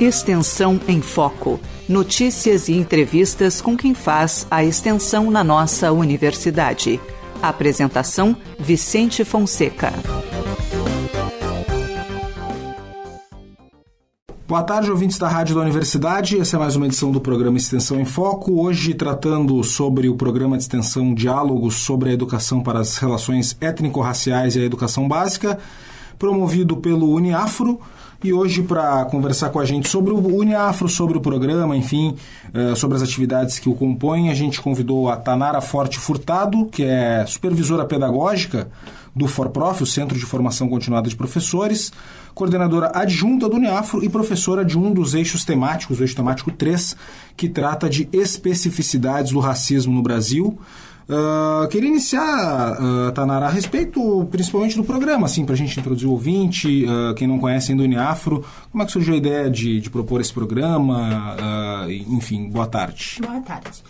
Extensão em Foco. Notícias e entrevistas com quem faz a extensão na nossa universidade. Apresentação: Vicente Fonseca. Boa tarde, ouvintes da Rádio da Universidade. Essa é mais uma edição do programa Extensão em Foco. Hoje tratando sobre o programa de extensão Diálogos sobre a Educação para as Relações Étnico-Raciais e a Educação Básica, promovido pelo Uniafro. E hoje, para conversar com a gente sobre o Uniafro, sobre o programa, enfim, uh, sobre as atividades que o compõem, a gente convidou a Tanara Forte Furtado, que é supervisora pedagógica do ForProf, o Centro de Formação Continuada de Professores, coordenadora adjunta do Uniafro e professora de um dos eixos temáticos, o eixo temático 3, que trata de especificidades do racismo no Brasil. Uh, queria iniciar, uh, Tanara, a respeito principalmente do programa, assim, para a gente introduzir o ouvinte, uh, quem não conhece ainda o Uniafro, como é que surgiu a ideia de, de propor esse programa? Uh, enfim, boa tarde. Boa tarde.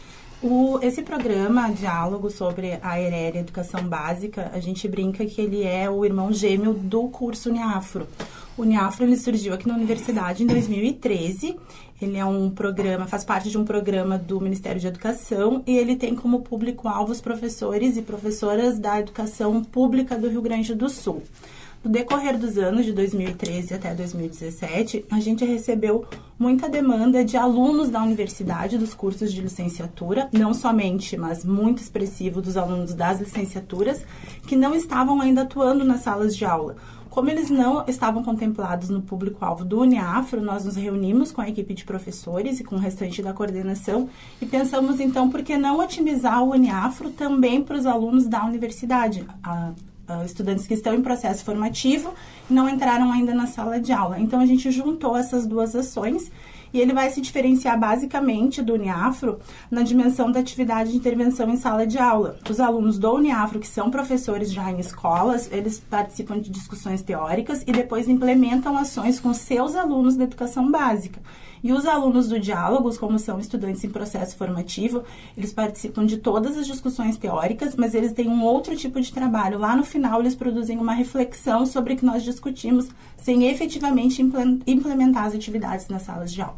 O, esse programa, Diálogo sobre a ERER Educação Básica, a gente brinca que ele é o irmão gêmeo do curso Uniafro. O Uniafro ele surgiu aqui na universidade em 2013. Ele é um programa, faz parte de um programa do Ministério de Educação e ele tem como público-alvo os professores e professoras da educação pública do Rio Grande do Sul. No decorrer dos anos de 2013 até 2017, a gente recebeu muita demanda de alunos da universidade dos cursos de licenciatura, não somente, mas muito expressivo dos alunos das licenciaturas, que não estavam ainda atuando nas salas de aula. Como eles não estavam contemplados no público-alvo do Uniafro, nós nos reunimos com a equipe de professores e com o restante da coordenação e pensamos então por que não otimizar o Uniafro também para os alunos da universidade. Uh, estudantes que estão em processo formativo e não entraram ainda na sala de aula. Então a gente juntou essas duas ações e ele vai se diferenciar basicamente do Uniafro na dimensão da atividade de intervenção em sala de aula. Os alunos do Uniafro, que são professores já em escolas, eles participam de discussões teóricas e depois implementam ações com seus alunos da educação básica. E os alunos do Diálogos, como são estudantes em processo formativo, eles participam de todas as discussões teóricas, mas eles têm um outro tipo de trabalho. Lá no final, eles produzem uma reflexão sobre o que nós discutimos, sem efetivamente implementar as atividades nas salas de aula.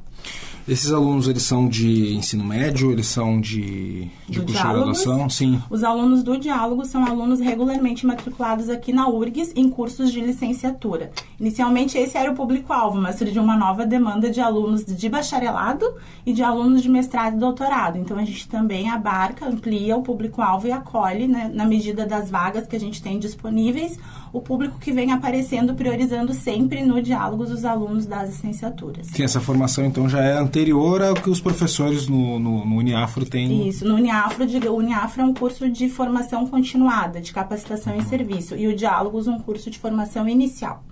Esses alunos, eles são de ensino médio, eles são de, de curso de graduação? Sim. Os alunos do diálogo são alunos regularmente matriculados aqui na URGS em cursos de licenciatura. Inicialmente esse era o público-alvo, mas surgiu uma nova demanda de alunos de bacharelado e de alunos de mestrado e doutorado. Então a gente também abarca, amplia o público-alvo e acolhe, né, na medida das vagas que a gente tem disponíveis, o público que vem aparecendo, priorizando sempre no diálogos os alunos das licenciaturas. Sim, essa formação então já é anterior ao que os professores no, no, no Uniafro têm. Isso, no Uniafro, o Uniafro é um curso de formação continuada, de capacitação em serviço, e o Diálogos um curso de formação inicial.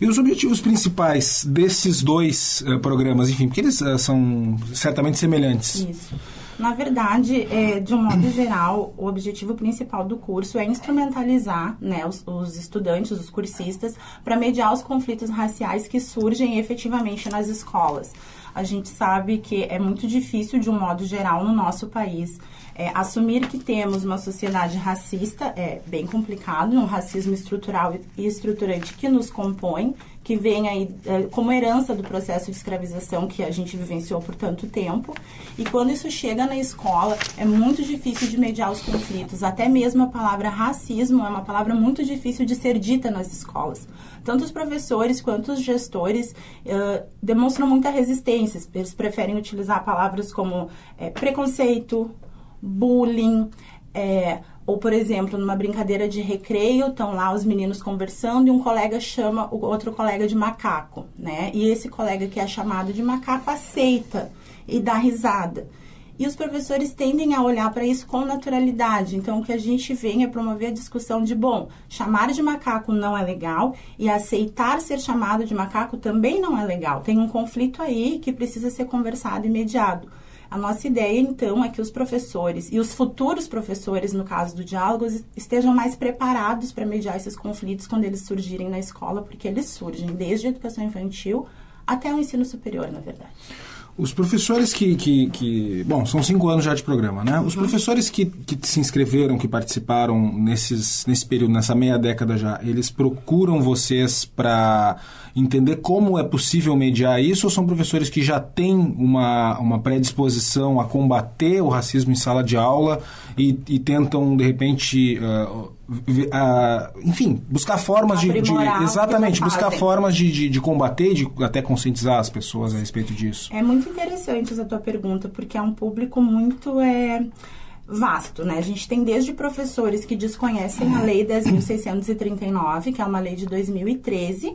E os objetivos principais desses dois uh, programas, enfim, porque eles uh, são certamente semelhantes. Isso. Na verdade, é, de um modo geral, o objetivo principal do curso é instrumentalizar né, os, os estudantes, os cursistas, para mediar os conflitos raciais que surgem efetivamente nas escolas. A gente sabe que é muito difícil, de um modo geral, no nosso país, é, assumir que temos uma sociedade racista é bem complicado, um racismo estrutural e estruturante que nos compõe, que vem aí é, como herança do processo de escravização que a gente vivenciou por tanto tempo. E quando isso chega na escola, é muito difícil de mediar os conflitos. Até mesmo a palavra racismo é uma palavra muito difícil de ser dita nas escolas. Tanto os professores quanto os gestores uh, demonstram muita resistência. Eles preferem utilizar palavras como é, preconceito, bullying, é, ou, por exemplo, numa brincadeira de recreio, estão lá os meninos conversando e um colega chama o outro colega de macaco, né? E esse colega que é chamado de macaco aceita e dá risada. E os professores tendem a olhar para isso com naturalidade. Então, o que a gente vem é promover a discussão de, bom, chamar de macaco não é legal e aceitar ser chamado de macaco também não é legal. Tem um conflito aí que precisa ser conversado e mediado. A nossa ideia, então, é que os professores e os futuros professores, no caso do diálogo, estejam mais preparados para mediar esses conflitos quando eles surgirem na escola, porque eles surgem desde a educação infantil até o ensino superior, na verdade. Os professores que, que, que, Bom, são cinco anos já de programa, né? Os uhum. professores que, que se inscreveram, que participaram nesses, nesse período, nessa meia década já, eles procuram vocês para entender como é possível mediar isso ou são professores que já têm uma, uma predisposição a combater o racismo em sala de aula e, e tentam, de repente. Uh, Enfim, buscar formas de, de, Exatamente, buscar formas de, de, de combater, de até conscientizar as pessoas a respeito disso. É muito interessante essa tua pergunta, porque é um público muito. É vasto, né? A gente tem desde professores que desconhecem a Lei 10.639, que é uma lei de 2013,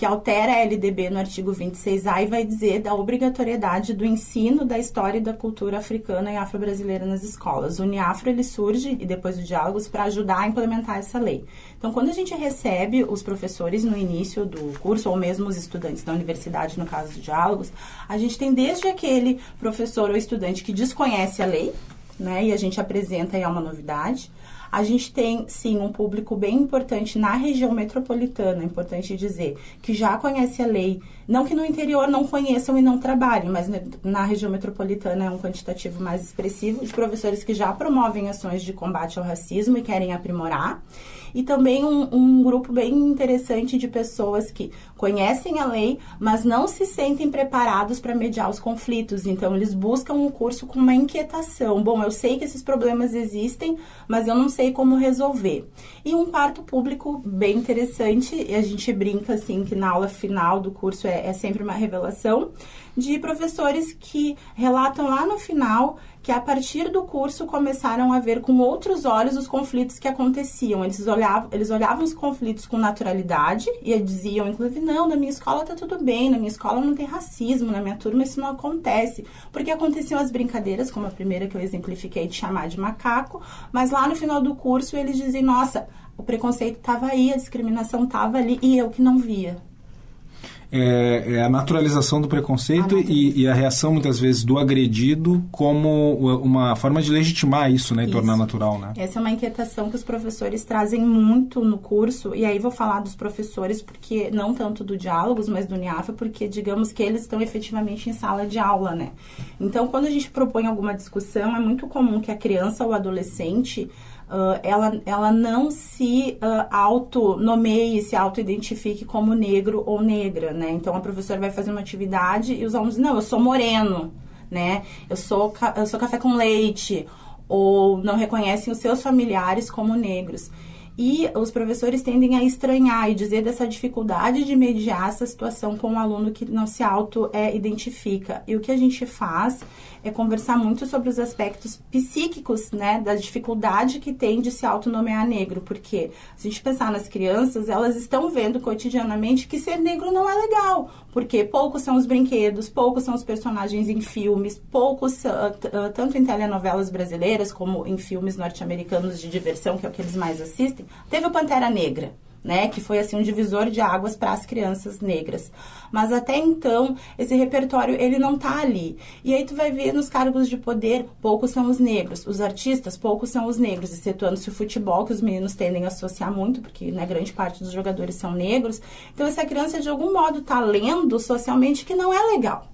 que altera a LDB no artigo 26A e vai dizer da obrigatoriedade do ensino da história e da cultura africana e afro-brasileira nas escolas. O Uniafro ele surge e depois o Diálogos para ajudar a implementar essa lei. Então, quando a gente recebe os professores no início do curso ou mesmo os estudantes da universidade, no caso do Diálogos, a gente tem desde aquele professor ou estudante que desconhece a lei, né, e a gente apresenta é uma novidade, a gente tem, sim, um público bem importante na região metropolitana, é importante dizer, que já conhece a lei. Não que no interior não conheçam e não trabalhem, mas na região metropolitana é um quantitativo mais expressivo de professores que já promovem ações de combate ao racismo e querem aprimorar e também um, um, grupo bem interessante de pessoas que conhecem a lei, mas não se sentem preparados para mediar os conflitos. Então, eles buscam um curso com uma inquietação. Bom, eu sei que esses problemas existem, mas eu não sei como resolver. E um quarto público bem interessante, e a gente brinca assim que na aula final do curso é, é sempre uma revelação, de professores que relatam lá no final que a partir do curso começaram a ver com outros olhos os conflitos que aconteciam. Eles olhavam, eles olhavam os conflitos com naturalidade e diziam, inclusive, não, na minha escola tá tudo bem, na minha escola não tem racismo, na minha turma isso não acontece. Porque aconteciam as brincadeiras, como a primeira que eu exemplifiquei de chamar de macaco, mas lá no final do curso eles dizem, nossa, o preconceito estava aí, a discriminação estava ali e eu que não via é, é a naturalização do preconceito a e, e, a reação, muitas vezes, do agredido como uma forma de legitimar isso, né? E isso. tornar natural, né? Essa é uma inquietação que os professores trazem muito no curso. E aí vou falar dos professores, porque não tanto do Diálogos, mas do NIAFA, porque digamos que eles estão efetivamente em sala de aula, né? Então, quando a gente propõe alguma discussão, é muito comum que a criança ou adolescente Uh, ela, ela não se uh, auto-nomeie, se auto-identifique como negro ou negra, né? Então, a professora vai fazer uma atividade e os alunos não, eu sou moreno, né? Eu sou, eu sou café com leite, ou não reconhecem os seus familiares como negros. E os professores tendem a estranhar e dizer dessa dificuldade de mediar essa situação com um aluno que não se auto-identifica. É, e o que a gente faz é conversar muito sobre os aspectos psíquicos, né, da dificuldade que tem de se autonomear negro, porque se a gente pensar nas crianças, elas estão vendo cotidianamente que ser negro não é legal, porque poucos são os brinquedos, poucos são os personagens em filmes, poucos, uh, uh, tanto em telenovelas brasileiras como em filmes norte-americanos de diversão, que é o que eles mais assistem, teve o Pantera Negra né, que foi assim um divisor de águas para as crianças negras. Mas até então, esse repertório ele não tá ali. E aí tu vai ver nos cargos de poder, poucos são os negros, os artistas, poucos são os negros, excetuando-se o futebol, que os meninos tendem a associar muito, porque né, grande parte dos jogadores são negros. Então essa criança de algum modo tá lendo socialmente que não é legal.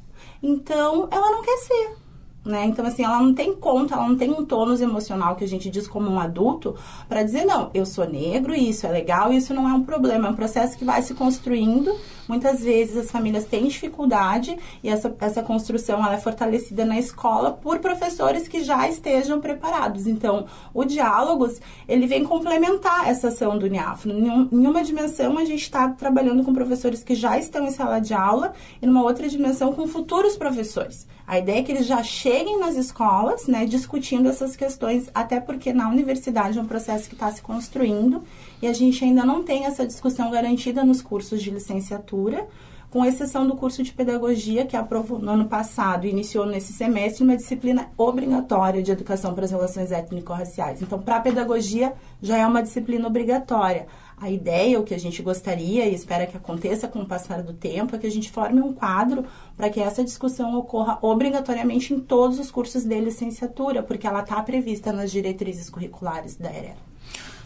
Então, ela não quer ser. Né? Então, assim, ela não tem conta, ela não tem um tônus emocional que a gente diz como um adulto para dizer, não, eu sou negro isso é legal isso não é um problema. É um processo que vai se construindo. Muitas vezes as famílias têm dificuldade e essa, essa construção ela é fortalecida na escola por professores que já estejam preparados. Então, o Diálogos, ele vem complementar essa ação do NIAF. Em uma dimensão, a gente está trabalhando com professores que já estão em sala de aula e numa outra dimensão com futuros professores. A ideia é que eles já cheguem nas escolas, né, discutindo essas questões, até porque na universidade é um processo que está se construindo e a gente ainda não tem essa discussão garantida nos cursos de licenciatura, com exceção do curso de pedagogia que aprovou no ano passado e iniciou nesse semestre uma disciplina obrigatória de educação para as relações étnico-raciais. Então, para a pedagogia já é uma disciplina obrigatória. A ideia, o que a gente gostaria e espera que aconteça com o passar do tempo, é que a gente forme um quadro para que essa discussão ocorra obrigatoriamente em todos os cursos de licenciatura, porque ela está prevista nas diretrizes curriculares da EREL.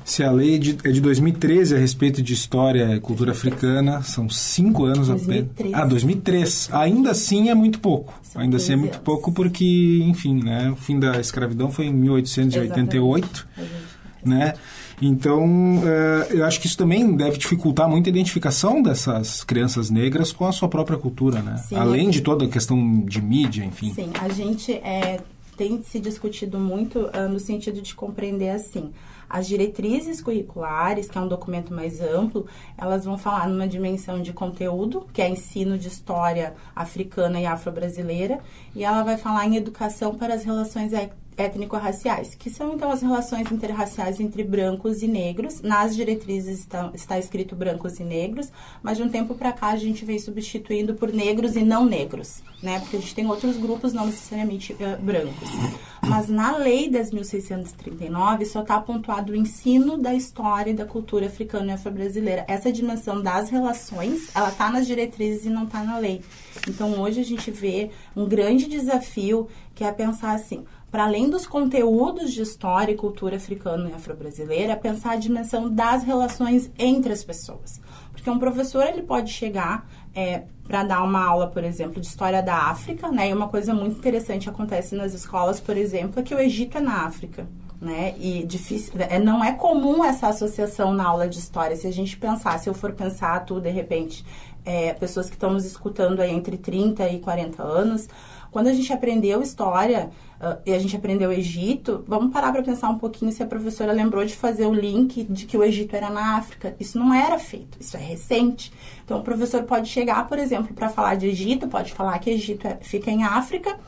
Se a lei é de, é de 2013 a respeito de história e cultura africana, são cinco anos 2003. apenas. Ah, 2003. Ainda assim é muito pouco. São Ainda assim é 15 muito anos. pouco porque, enfim, né, o fim da escravidão foi em 1888, Exatamente. né? Então, eh, eu acho que isso também deve dificultar muito a identificação dessas crianças negras com a sua própria cultura, né? Sim. Além de toda a questão de mídia, enfim. Sim, a gente é, tem se discutido muito ah, no sentido de compreender assim. As diretrizes curriculares, que é um documento mais amplo, elas vão falar numa dimensão de conteúdo, que é ensino de história africana e afro-brasileira, e ela vai falar em educação para as relações é- étnico-raciais, que são então as relações interraciais entre brancos e negros. Nas diretrizes está, está escrito brancos e negros, mas de um tempo para cá a gente vem substituindo por negros e não negros, né? Porque a gente tem outros grupos não necessariamente eh, brancos. Mas na lei 10.639 só está pontuado o ensino da história e da cultura africana e afro-brasileira. Essa dimensão das relações, ela está nas diretrizes e não está na lei. Então hoje a gente vê um grande desafio que é pensar assim, para além dos conteúdos de história e cultura africana e afro-brasileira, pensar a dimensão das relações entre as pessoas. Porque um professor ele pode chegar é, para dar uma aula, por exemplo, de história da África, né? E uma coisa muito interessante acontece nas escolas, por exemplo, é que o Egito é na África. Né? E difícil, é, não é comum essa associação na aula de história. Se a gente pensar, se eu for pensar tu, de repente, é, pessoas que estão nos escutando aí entre 30 e 40 anos, quando a gente aprendeu história uh, e a gente aprendeu Egito, vamos parar para pensar um pouquinho se a professora lembrou de fazer o link de que o Egito era na África. Isso não era feito, isso é recente. Então o professor pode chegar, por exemplo, para falar de Egito, pode falar que Egito é, fica em África.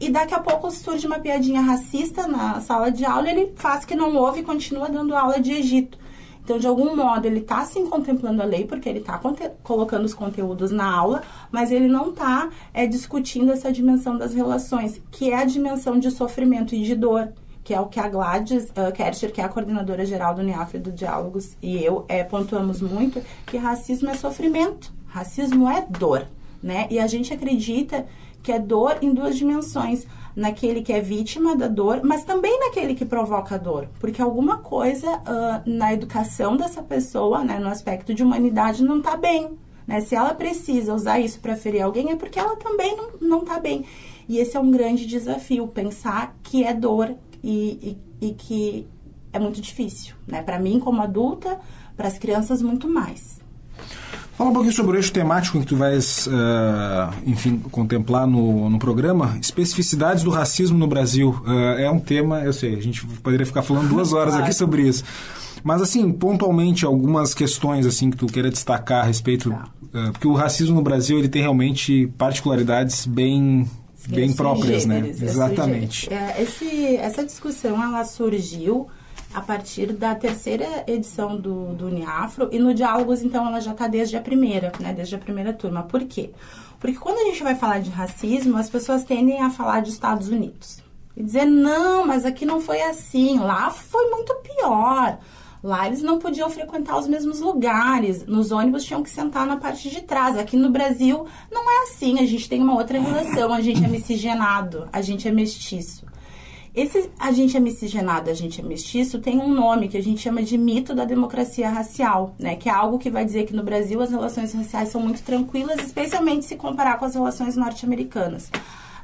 E daqui a pouco surge uma piadinha racista na sala de aula, ele faz que não ouve e continua dando aula de Egito. Então, de algum modo, ele está sim contemplando a lei, porque ele está colocando os conteúdos na aula, mas ele não está é, discutindo essa dimensão das relações, que é a dimensão de sofrimento e de dor, que é o que a Gladys uh, Kercher, que é a coordenadora geral do NEAF do Diálogos, e eu é, pontuamos muito, que racismo é sofrimento, racismo é dor, né? E a gente acredita que é dor em duas dimensões naquele que é vítima da dor, mas também naquele que provoca a dor, porque alguma coisa uh, na educação dessa pessoa, né, no aspecto de humanidade, não está bem. Né? Se ela precisa usar isso para ferir alguém, é porque ela também não está bem. E esse é um grande desafio, pensar que é dor e, e, e que é muito difícil. Né? Para mim, como adulta, para as crianças, muito mais. Fala um pouquinho sobre o eixo temático que tu vais, uh, enfim, contemplar no, no programa. Especificidades do racismo no Brasil. Uh, é um tema, eu sei, a gente poderia ficar falando duas horas aqui sobre isso. Mas, assim, pontualmente, algumas questões, assim, que tu queira destacar a respeito... Uh, porque o racismo no Brasil, ele tem realmente particularidades bem... Bem próprias, né? Exatamente. É, esse, essa discussão, ela surgiu a partir da terceira edição do, do Uniafro e no Diálogos, então, ela já está desde a primeira, né? Desde a primeira turma. Por quê? Porque quando a gente vai falar de racismo, as pessoas tendem a falar de Estados Unidos. E dizer, não, mas aqui não foi assim, lá foi muito pior. Lá eles não podiam frequentar os mesmos lugares, nos ônibus tinham que sentar na parte de trás. Aqui no Brasil não é assim, a gente tem uma outra relação, a gente é miscigenado, a gente é mestiço. Esse agente é miscigenado, agente é mestiço, tem um nome que a gente chama de mito da democracia racial, né? Que é algo que vai dizer que no Brasil as relações raciais são muito tranquilas, especialmente se comparar com as relações norte-americanas.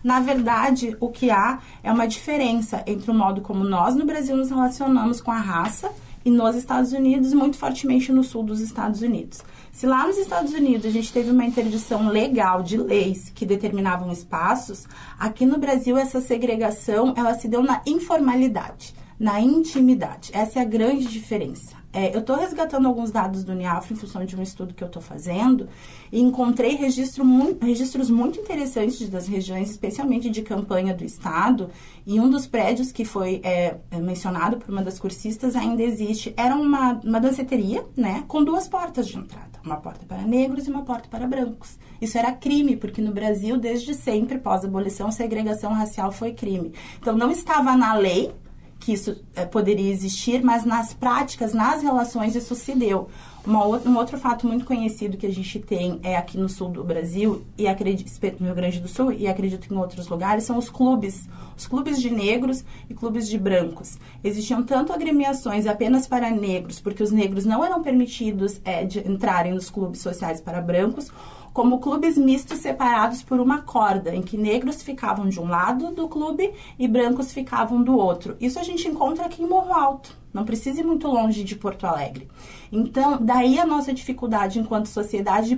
Na verdade, o que há é uma diferença entre o modo como nós no Brasil nos relacionamos com a raça e nos Estados Unidos, muito fortemente no sul dos Estados Unidos. Se lá nos Estados Unidos a gente teve uma interdição legal de leis que determinavam espaços, aqui no Brasil essa segregação ela se deu na informalidade, na intimidade. Essa é a grande diferença. É, eu estou resgatando alguns dados do NIAF em função de um estudo que eu estou fazendo e encontrei registro registros muito interessantes das regiões, especialmente de campanha do Estado. E um dos prédios que foi é, mencionado por uma das cursistas ainda existe. Era uma, uma danceteria, né, com duas portas de entrada. Uma porta para negros e uma porta para brancos. Isso era crime, porque no Brasil, desde sempre, pós-abolição, segregação racial foi crime. Então, não estava na lei que isso é, poderia existir, mas nas práticas, nas relações, isso se deu. Um outro fato muito conhecido que a gente tem é aqui no sul do Brasil, e acredito, no Rio Grande do Sul, e acredito que em outros lugares, são os clubes. Os clubes de negros e clubes de brancos. Existiam tanto agremiações apenas para negros, porque os negros não eram permitidos é, de entrarem nos clubes sociais para brancos, como clubes mistos separados por uma corda, em que negros ficavam de um lado do clube e brancos ficavam do outro. Isso a gente encontra aqui em Morro Alto. Não precisa ir muito longe de Porto Alegre. Então, daí a nossa dificuldade enquanto sociedade de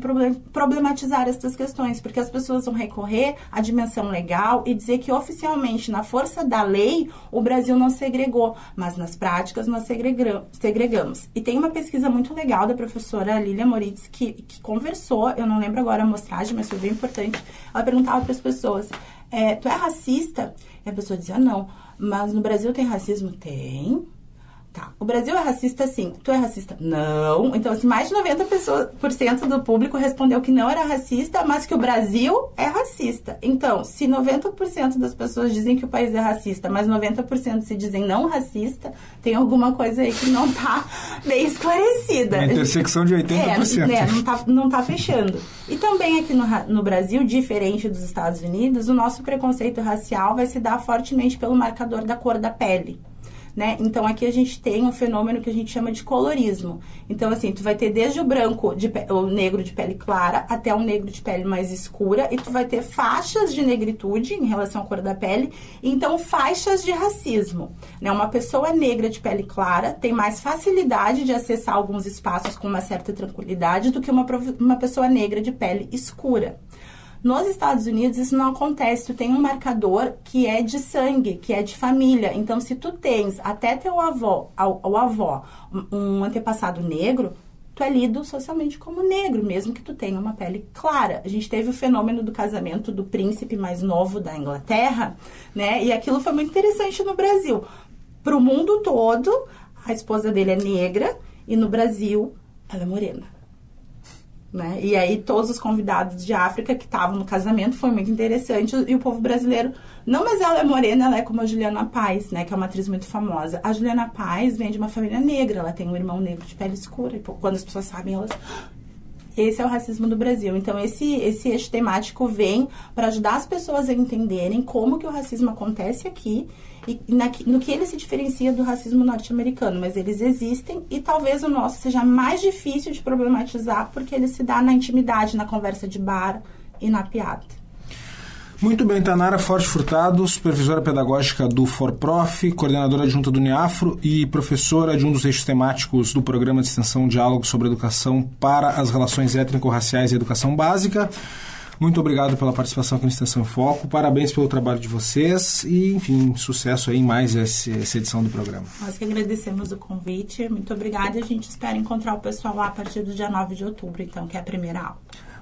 problematizar essas questões, porque as pessoas vão recorrer à dimensão legal e dizer que oficialmente, na força da lei, o Brasil não segregou, mas nas práticas nós segregamos. E tem uma pesquisa muito legal da professora Lilia Moritz que, que conversou, eu não lembro agora a amostragem, mas foi bem importante. Ela perguntava para as pessoas: é, Tu é racista? E a pessoa dizia: Não, mas no Brasil tem racismo? Tem. Tá. O Brasil é racista, sim. Tu é racista? Não. Então, assim, mais de 90% do público respondeu que não era racista, mas que o Brasil é racista. Então, se 90% das pessoas dizem que o país é racista, mas 90% se dizem não racista, tem alguma coisa aí que não tá bem esclarecida. Uma intersecção de 80%. É, é não, tá, não tá fechando. E também aqui no, no Brasil, diferente dos Estados Unidos, o nosso preconceito racial vai se dar fortemente pelo marcador da cor da pele né? Então aqui a gente tem um fenômeno que a gente chama de colorismo. Então assim, tu vai ter desde o branco, de o negro de pele clara, até o negro de pele mais escura, e tu vai ter faixas de negritude em relação à cor da pele, então faixas de racismo, né? Uma pessoa negra de pele clara tem mais facilidade de acessar alguns espaços com uma certa tranquilidade do que uma, uma pessoa negra de pele escura. Nos Estados Unidos isso não acontece, tu tem um marcador que é de sangue, que é de família. Então se tu tens até teu avô, o avó, um antepassado negro, tu é lido socialmente como negro, mesmo que tu tenha uma pele clara. A gente teve o fenômeno do casamento do príncipe mais novo da Inglaterra, né? E aquilo foi muito interessante no Brasil. Para o mundo todo, a esposa dele é negra e no Brasil ela é morena. Né? E aí todos os convidados de África que estavam no casamento foi muito interessante e o povo brasileiro, não, mas ela é morena, ela é como a Juliana Paz, né, que é uma atriz muito famosa. A Juliana Paz vem de uma família negra, ela tem um irmão negro de pele escura e quando as pessoas sabem, elas esse é o racismo do Brasil. Então, esse, esse eixo temático vem para ajudar as pessoas a entenderem como que o racismo acontece aqui e na, no que ele se diferencia do racismo norte-americano, mas eles existem e talvez o nosso seja mais difícil de problematizar porque ele se dá na intimidade, na conversa de bar e na piada. Muito bem, Tanara Forte Furtado, supervisora pedagógica do ForProf, coordenadora adjunta do NEAFRO e professora de um dos eixos temáticos do programa de extensão Diálogo sobre Educação para as Relações Étnico-Raciais e Educação Básica. Muito obrigado pela participação aqui no Extensão em Foco. Parabéns pelo trabalho de vocês e, enfim, sucesso aí em mais essa, essa edição do programa. Nós que agradecemos o convite. Muito obrigada e a gente espera encontrar o pessoal lá a partir do dia 9 de outubro, então, que é a primeira aula.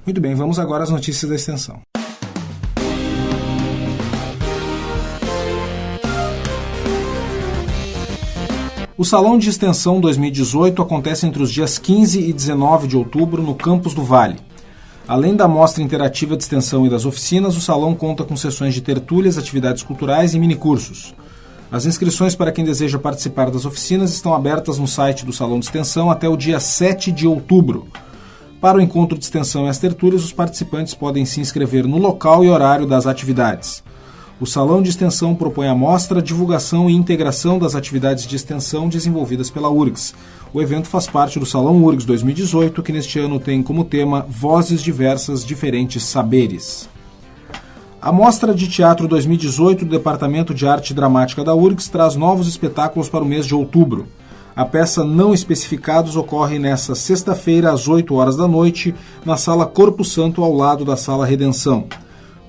Muito bem, vamos agora às notícias da extensão. O Salão de Extensão 2018 acontece entre os dias 15 e 19 de outubro no Campus do Vale. Além da mostra interativa de extensão e das oficinas, o salão conta com sessões de tertúlias, atividades culturais e minicursos. As inscrições para quem deseja participar das oficinas estão abertas no site do Salão de Extensão até o dia 7 de outubro. Para o encontro de extensão e as tertúlias, os participantes podem se inscrever no local e horário das atividades. O Salão de Extensão propõe a mostra, divulgação e integração das atividades de extensão desenvolvidas pela URGS, o evento faz parte do Salão URGS 2018, que neste ano tem como tema Vozes Diversas, Diferentes Saberes. A Mostra de Teatro 2018 do Departamento de Arte Dramática da URGS traz novos espetáculos para o mês de outubro. A peça Não Especificados ocorre nesta sexta-feira, às 8 horas da noite, na Sala Corpo Santo, ao lado da Sala Redenção.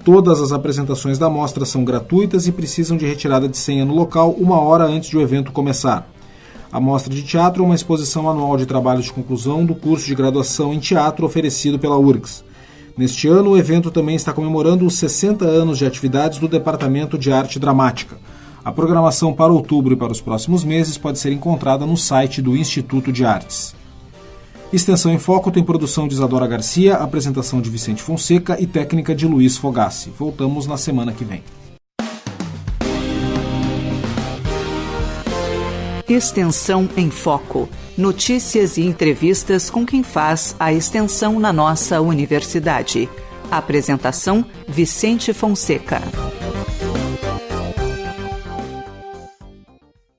Todas as apresentações da mostra são gratuitas e precisam de retirada de senha no local uma hora antes de o evento começar. A Mostra de Teatro é uma exposição anual de trabalhos de conclusão do curso de graduação em teatro oferecido pela URGS. Neste ano, o evento também está comemorando os 60 anos de atividades do Departamento de Arte Dramática. A programação para outubro e para os próximos meses pode ser encontrada no site do Instituto de Artes. Extensão em Foco tem produção de Isadora Garcia, apresentação de Vicente Fonseca e técnica de Luiz Fogassi. Voltamos na semana que vem. Extensão em Foco. Notícias e entrevistas com quem faz a extensão na nossa universidade. Apresentação: Vicente Fonseca.